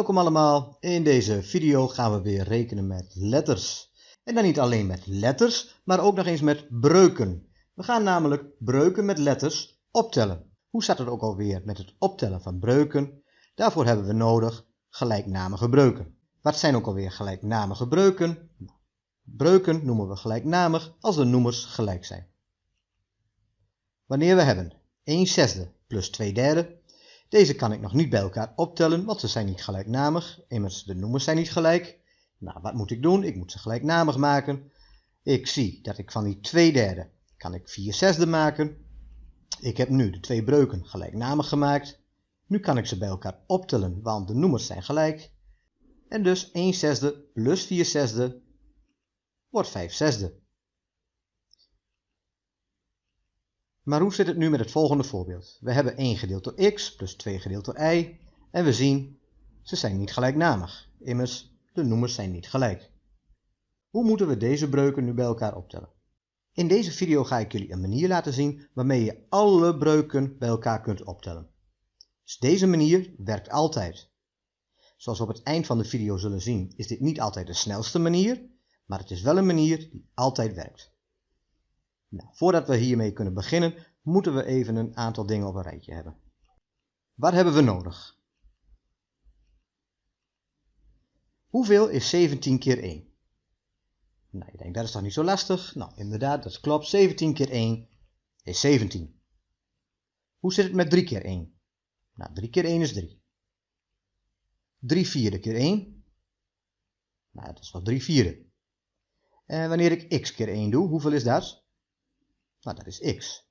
Welkom allemaal, in deze video gaan we weer rekenen met letters. En dan niet alleen met letters, maar ook nog eens met breuken. We gaan namelijk breuken met letters optellen. Hoe staat het ook alweer met het optellen van breuken? Daarvoor hebben we nodig gelijknamige breuken. Wat zijn ook alweer gelijknamige breuken? Breuken noemen we gelijknamig als de noemers gelijk zijn. Wanneer we hebben 1 zesde plus 2 derde deze kan ik nog niet bij elkaar optellen, want ze zijn niet gelijknamig. Immers, de noemers zijn niet gelijk. Nou, wat moet ik doen? Ik moet ze gelijknamig maken. Ik zie dat ik van die 2 derde kan ik 4 zesde maken. Ik heb nu de twee breuken gelijknamig gemaakt. Nu kan ik ze bij elkaar optellen, want de noemers zijn gelijk. En dus 1 zesde plus 4 zesde wordt 5 zesde. Maar hoe zit het nu met het volgende voorbeeld? We hebben 1 gedeeld door x plus 2 gedeeld door y en we zien ze zijn niet gelijknamig. Immers, de noemers zijn niet gelijk. Hoe moeten we deze breuken nu bij elkaar optellen? In deze video ga ik jullie een manier laten zien waarmee je alle breuken bij elkaar kunt optellen. Dus deze manier werkt altijd. Zoals we op het eind van de video zullen zien is dit niet altijd de snelste manier, maar het is wel een manier die altijd werkt. Nou, voordat we hiermee kunnen beginnen, moeten we even een aantal dingen op een rijtje hebben. Wat hebben we nodig? Hoeveel is 17 keer 1? Nou, je denkt dat is toch niet zo lastig? Nou, inderdaad, dat klopt. 17 keer 1 is 17. Hoe zit het met 3 keer 1? Nou, 3 keer 1 is 3. 3 vierde keer 1? Nou, dat is wel 3 vierde. En wanneer ik x keer 1 doe, hoeveel is dat? Nou, dat is x.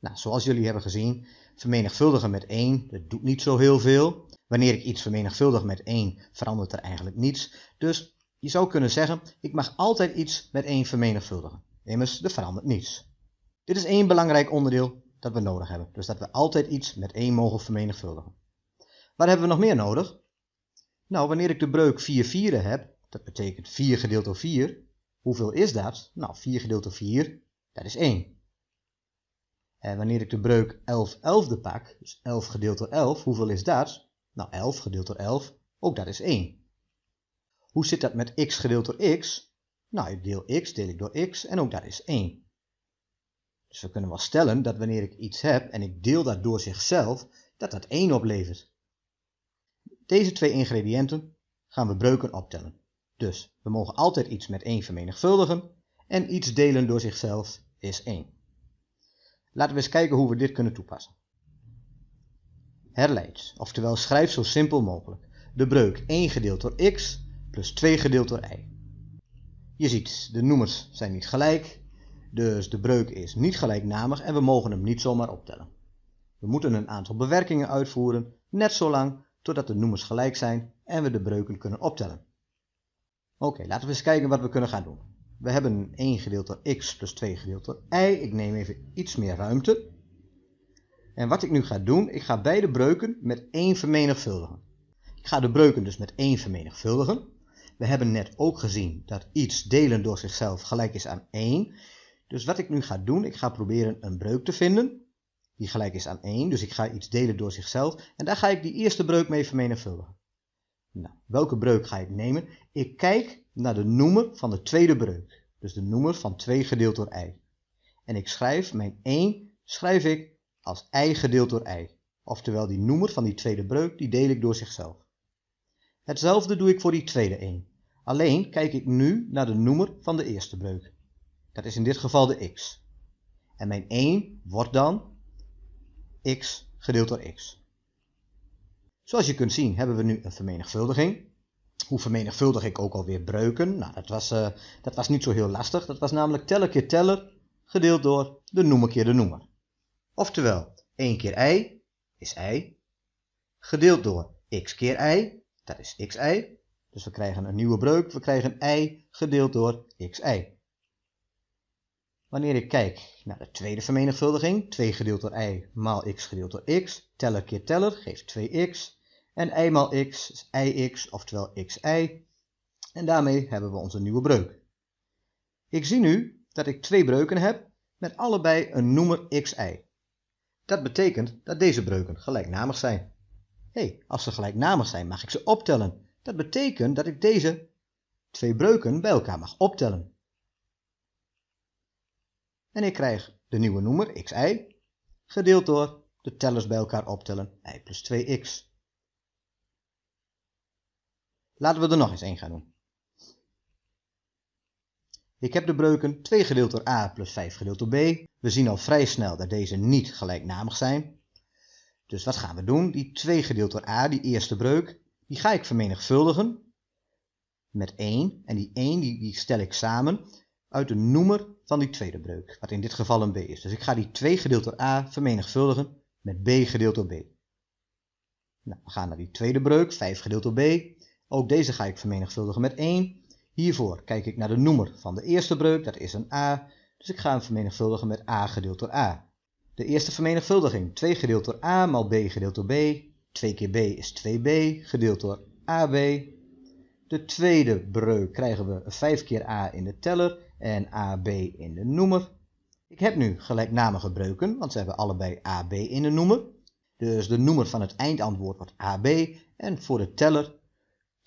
Nou, zoals jullie hebben gezien, vermenigvuldigen met 1, dat doet niet zo heel veel. Wanneer ik iets vermenigvuldig met 1, verandert er eigenlijk niets. Dus je zou kunnen zeggen, ik mag altijd iets met 1 vermenigvuldigen. Immers, er verandert niets. Dit is één belangrijk onderdeel dat we nodig hebben. Dus dat we altijd iets met 1 mogen vermenigvuldigen. Wat hebben we nog meer nodig? Nou, wanneer ik de breuk 4 vierde heb, dat betekent 4 gedeeld door 4. Hoeveel is dat? Nou, 4 gedeeld door 4 dat is 1. En wanneer ik de breuk 11 elfde pak, dus 11 gedeeld door 11, hoeveel is dat? Nou, 11 gedeeld door 11, ook dat is 1. Hoe zit dat met x gedeeld door x? Nou, ik deel x, deel ik door x en ook dat is 1. Dus we kunnen wel stellen dat wanneer ik iets heb en ik deel dat door zichzelf, dat dat 1 oplevert. Deze twee ingrediënten gaan we breuken optellen. Dus we mogen altijd iets met 1 vermenigvuldigen en iets delen door zichzelf is 1. Laten we eens kijken hoe we dit kunnen toepassen. Herleid, oftewel schrijf zo simpel mogelijk, de breuk 1 gedeeld door x plus 2 gedeeld door y. Je ziet, de noemers zijn niet gelijk, dus de breuk is niet gelijknamig en we mogen hem niet zomaar optellen. We moeten een aantal bewerkingen uitvoeren, net zolang totdat de noemers gelijk zijn en we de breuken kunnen optellen. Oké, laten we eens kijken wat we kunnen gaan doen. We hebben 1 gedeeld door x plus 2 gedeeld door y. Ik neem even iets meer ruimte. En wat ik nu ga doen, ik ga beide breuken met 1 vermenigvuldigen. Ik ga de breuken dus met 1 vermenigvuldigen. We hebben net ook gezien dat iets delen door zichzelf gelijk is aan 1. Dus wat ik nu ga doen, ik ga proberen een breuk te vinden die gelijk is aan 1. Dus ik ga iets delen door zichzelf en daar ga ik die eerste breuk mee vermenigvuldigen. Nou, welke breuk ga ik nemen? Ik kijk naar de noemer van de tweede breuk. Dus de noemer van 2 gedeeld door i. En ik schrijf mijn 1 schrijf ik als i gedeeld door i. Oftewel die noemer van die tweede breuk, die deel ik door zichzelf. Hetzelfde doe ik voor die tweede 1. Alleen kijk ik nu naar de noemer van de eerste breuk. Dat is in dit geval de x. En mijn 1 wordt dan x gedeeld door x. Zoals je kunt zien hebben we nu een vermenigvuldiging. Hoe vermenigvuldig ik ook alweer breuken? Nou, dat was, uh, dat was niet zo heel lastig. Dat was namelijk teller keer teller gedeeld door de noemer keer de noemer. Oftewel, 1 keer i is i, gedeeld door x keer i, dat is xi. Dus we krijgen een nieuwe breuk, we krijgen i gedeeld door xi. Wanneer ik kijk naar de tweede vermenigvuldiging, 2 gedeeld door i maal x gedeeld door x, teller keer teller geeft 2x, en y maal x is ix, oftewel xi. En daarmee hebben we onze nieuwe breuk. Ik zie nu dat ik twee breuken heb met allebei een noemer xi. Dat betekent dat deze breuken gelijknamig zijn. hey, als ze gelijknamig zijn mag ik ze optellen. Dat betekent dat ik deze twee breuken bij elkaar mag optellen. En ik krijg de nieuwe noemer xi gedeeld door de tellers bij elkaar optellen i plus 2x. Laten we er nog eens één gaan doen. Ik heb de breuken 2 gedeeld door a plus 5 gedeeld door b. We zien al vrij snel dat deze niet gelijknamig zijn. Dus wat gaan we doen? Die 2 gedeeld door a, die eerste breuk, die ga ik vermenigvuldigen met 1. En die 1 die, stel ik samen uit de noemer van die tweede breuk, wat in dit geval een b is. Dus ik ga die 2 gedeeld door a vermenigvuldigen met b gedeeld door b. Nou, we gaan naar die tweede breuk, 5 gedeeld door b. Ook deze ga ik vermenigvuldigen met 1. Hiervoor kijk ik naar de noemer van de eerste breuk, dat is een a. Dus ik ga hem vermenigvuldigen met a gedeeld door a. De eerste vermenigvuldiging, 2 gedeeld door a maal b gedeeld door b. 2 keer b is 2b, gedeeld door ab. De tweede breuk krijgen we 5 keer a in de teller en ab in de noemer. Ik heb nu gelijknamige breuken, want ze hebben allebei ab in de noemer. Dus de noemer van het eindantwoord wordt ab en voor de teller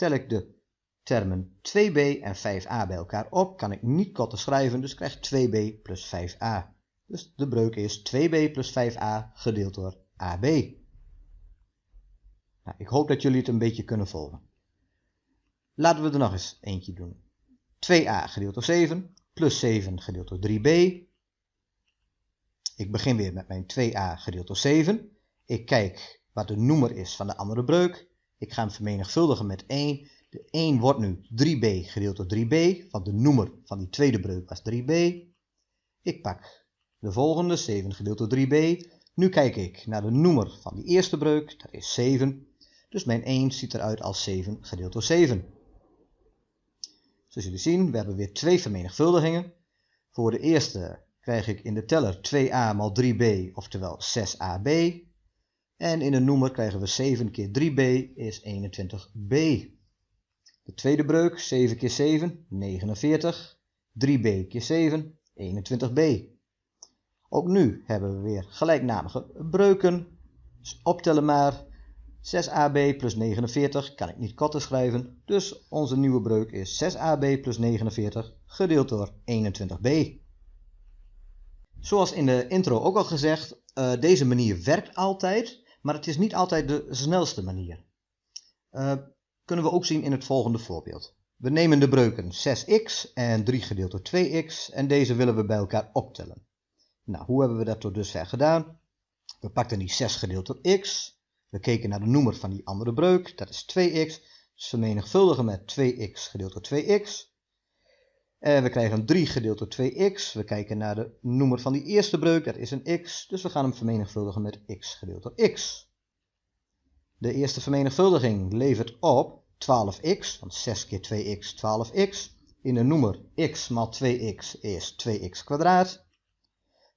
tel ik de termen 2b en 5a bij elkaar op. Kan ik niet korter schrijven, dus krijg 2b plus 5a. Dus de breuk is 2b plus 5a gedeeld door ab. Nou, ik hoop dat jullie het een beetje kunnen volgen. Laten we er nog eens eentje doen. 2a gedeeld door 7 plus 7 gedeeld door 3b. Ik begin weer met mijn 2a gedeeld door 7. Ik kijk wat de noemer is van de andere breuk. Ik ga hem vermenigvuldigen met 1. De 1 wordt nu 3b gedeeld door 3b, want de noemer van die tweede breuk was 3b. Ik pak de volgende, 7 gedeeld door 3b. Nu kijk ik naar de noemer van die eerste breuk, dat is 7. Dus mijn 1 ziet eruit als 7 gedeeld door 7. Zoals jullie zien, we hebben weer twee vermenigvuldigingen. Voor de eerste krijg ik in de teller 2a maal 3b, oftewel 6ab. En in de noemer krijgen we 7 keer 3b is 21b. De tweede breuk, 7 keer 7, 49. 3b keer 7, 21b. Ook nu hebben we weer gelijknamige breuken. Dus optellen maar. 6ab plus 49 kan ik niet korter schrijven. Dus onze nieuwe breuk is 6ab plus 49 gedeeld door 21b. Zoals in de intro ook al gezegd, uh, deze manier werkt altijd, maar het is niet altijd de snelste manier. Uh, kunnen we ook zien in het volgende voorbeeld. We nemen de breuken 6x en 3 gedeeld door 2x en deze willen we bij elkaar optellen. Nou, hoe hebben we dat tot dusver gedaan? We pakten die 6 gedeeld door x. We keken naar de noemer van die andere breuk, dat is 2x. Dus vermenigvuldigen met 2x gedeeld door 2x. En we krijgen 3 gedeeld door 2x. We kijken naar de noemer van die eerste breuk, dat is een x. Dus we gaan hem vermenigvuldigen met x gedeeld door x. De eerste vermenigvuldiging levert op 12x, want 6 keer 2x, 12x. In de noemer x maal 2x is 2x kwadraat.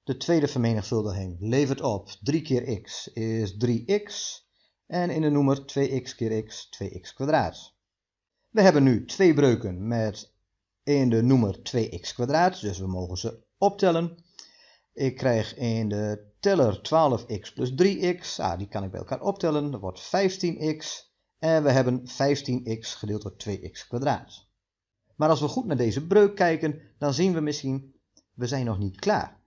De tweede vermenigvuldiging levert op 3 keer x is 3x. En in de noemer 2x keer x, 2x kwadraat. We hebben nu twee breuken met in de noemer 2x kwadraat, dus we mogen ze optellen. Ik krijg in de teller 12x plus 3x, ah, die kan ik bij elkaar optellen, dat wordt 15x. En we hebben 15x gedeeld door 2x kwadraat. Maar als we goed naar deze breuk kijken, dan zien we misschien, we zijn nog niet klaar.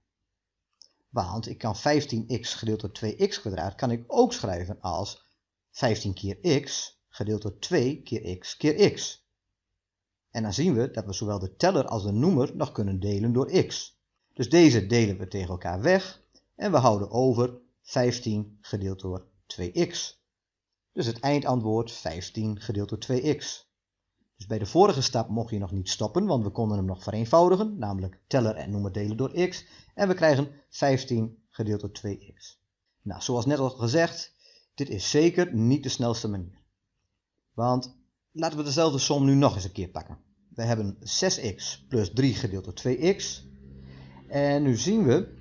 Want ik kan 15x gedeeld door 2x kwadraat kan ik ook schrijven als 15 keer x gedeeld door 2 keer x keer x. En dan zien we dat we zowel de teller als de noemer nog kunnen delen door x. Dus deze delen we tegen elkaar weg en we houden over 15 gedeeld door 2x. Dus het eindantwoord 15 gedeeld door 2x. Dus bij de vorige stap mocht je nog niet stoppen, want we konden hem nog vereenvoudigen, namelijk teller en noemer delen door x. En we krijgen 15 gedeeld door 2x. Nou, zoals net al gezegd, dit is zeker niet de snelste manier. Want laten we dezelfde som nu nog eens een keer pakken. We hebben 6x plus 3 gedeeld door 2x. En nu zien we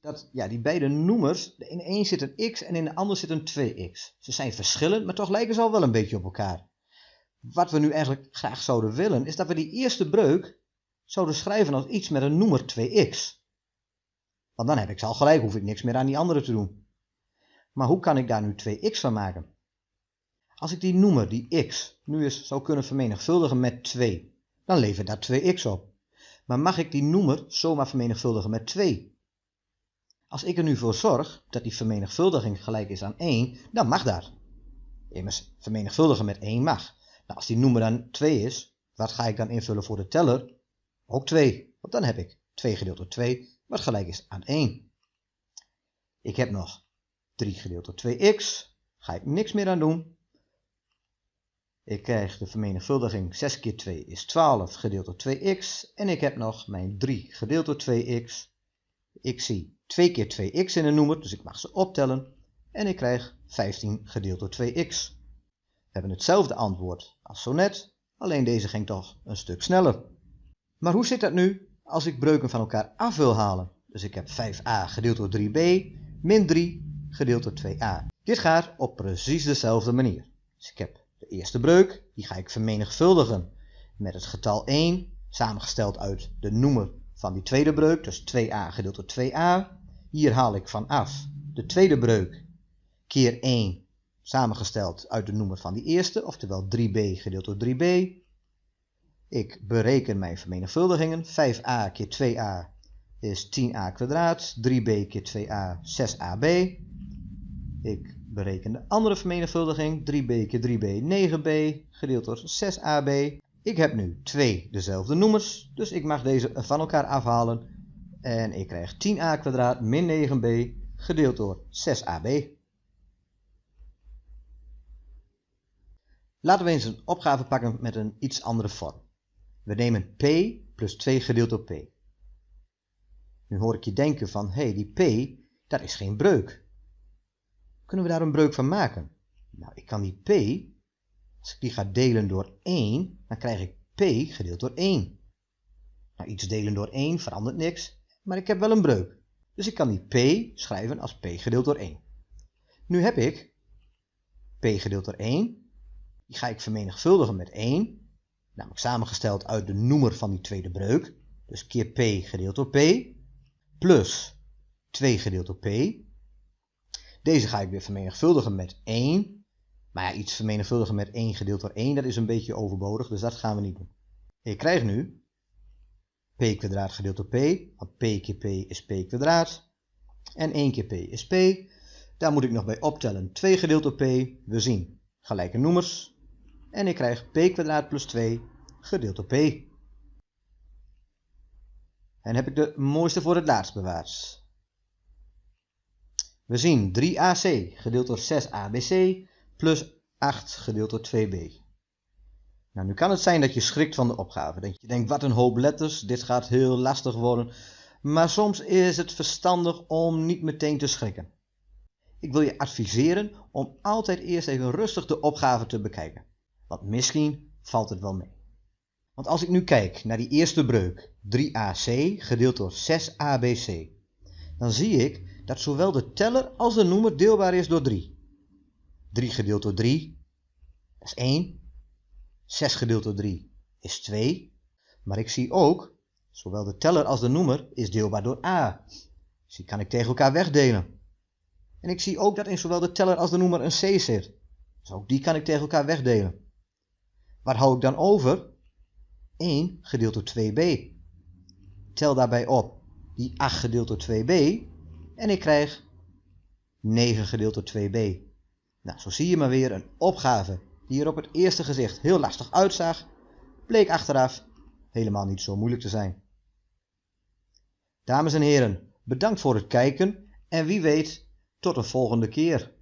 dat ja, die beide noemers, in de een zit een x en in de ander zit een 2x. Ze zijn verschillend, maar toch lijken ze al wel een beetje op elkaar. Wat we nu eigenlijk graag zouden willen, is dat we die eerste breuk zouden schrijven als iets met een noemer 2x. Want dan heb ik ze al gelijk, hoef ik niks meer aan die andere te doen. Maar hoe kan ik daar nu 2x van maken? Als ik die noemer, die x, nu eens zou kunnen vermenigvuldigen met 2, dan levert dat 2x op. Maar mag ik die noemer zomaar vermenigvuldigen met 2? Als ik er nu voor zorg dat die vermenigvuldiging gelijk is aan 1, dan mag dat. Immers, vermenigvuldigen met 1 mag. Nou, als die noemer dan 2 is, wat ga ik dan invullen voor de teller? Ook 2, want dan heb ik 2 gedeeld door 2, wat gelijk is aan 1. Ik heb nog 3 gedeeld door 2x, ga ik niks meer aan doen. Ik krijg de vermenigvuldiging 6 keer 2 is 12 gedeeld door 2x. En ik heb nog mijn 3 gedeeld door 2x. Ik zie 2 keer 2x in een noemer, dus ik mag ze optellen. En ik krijg 15 gedeeld door 2x. We hebben hetzelfde antwoord als zo net, alleen deze ging toch een stuk sneller. Maar hoe zit dat nu als ik breuken van elkaar af wil halen? Dus ik heb 5a gedeeld door 3b min 3 gedeeld door 2a. Dit gaat op precies dezelfde manier. Dus ik heb de eerste breuk, die ga ik vermenigvuldigen met het getal 1, samengesteld uit de noemer van die tweede breuk, dus 2a gedeeld door 2a. Hier haal ik van af de tweede breuk keer 1, samengesteld uit de noemer van die eerste, oftewel 3b gedeeld door 3b. Ik bereken mijn vermenigvuldigingen. 5a keer 2a is 10a kwadraat, 3b keer 2a 6ab. Ik bereken de andere vermenigvuldiging, 3b keer 3b 9b, gedeeld door 6ab. Ik heb nu twee dezelfde noemers, dus ik mag deze van elkaar afhalen. En ik krijg 10a kwadraat min 9b, gedeeld door 6ab. Laten we eens een opgave pakken met een iets andere vorm. We nemen p plus 2 gedeeld door p. Nu hoor ik je denken van, hé, hey, die p, dat is geen breuk. Kunnen we daar een breuk van maken? Nou, ik kan die p, als ik die ga delen door 1, dan krijg ik p gedeeld door 1. Nou, iets delen door 1 verandert niks, maar ik heb wel een breuk. Dus ik kan die p schrijven als p gedeeld door 1. Nu heb ik p gedeeld door 1, die ga ik vermenigvuldigen met 1, namelijk samengesteld uit de noemer van die tweede breuk, dus keer p gedeeld door p, plus 2 gedeeld door p, deze ga ik weer vermenigvuldigen met 1. Maar ja, iets vermenigvuldigen met 1 gedeeld door 1, dat is een beetje overbodig, dus dat gaan we niet doen. Ik krijg nu p kwadraat gedeeld door p, want p keer p is p kwadraat. En 1 keer p is p. Daar moet ik nog bij optellen 2 gedeeld door p. We zien gelijke noemers. En ik krijg p kwadraat plus 2 gedeeld door p. En heb ik de mooiste voor het laatst bewaard. We zien 3ac gedeeld door 6abc plus 8 gedeeld door 2b. Nou, nu kan het zijn dat je schrikt van de opgave. Dat je denkt, wat een hoop letters, dit gaat heel lastig worden. Maar soms is het verstandig om niet meteen te schrikken. Ik wil je adviseren om altijd eerst even rustig de opgave te bekijken. Want misschien valt het wel mee. Want als ik nu kijk naar die eerste breuk, 3ac gedeeld door 6abc, dan zie ik dat zowel de teller als de noemer deelbaar is door 3. 3 gedeeld door 3 is 1. 6 gedeeld door 3 is 2. Maar ik zie ook, zowel de teller als de noemer is deelbaar door a. Dus die kan ik tegen elkaar wegdelen. En ik zie ook dat in zowel de teller als de noemer een c zit. Dus ook die kan ik tegen elkaar wegdelen. Wat hou ik dan over? 1 gedeeld door 2b. Tel daarbij op die 8 gedeeld door 2b en ik krijg 9 gedeeld door 2b. Nou, zo zie je maar weer een opgave die er op het eerste gezicht heel lastig uitzag, bleek achteraf helemaal niet zo moeilijk te zijn. Dames en heren, bedankt voor het kijken en wie weet tot een volgende keer.